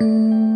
Mm.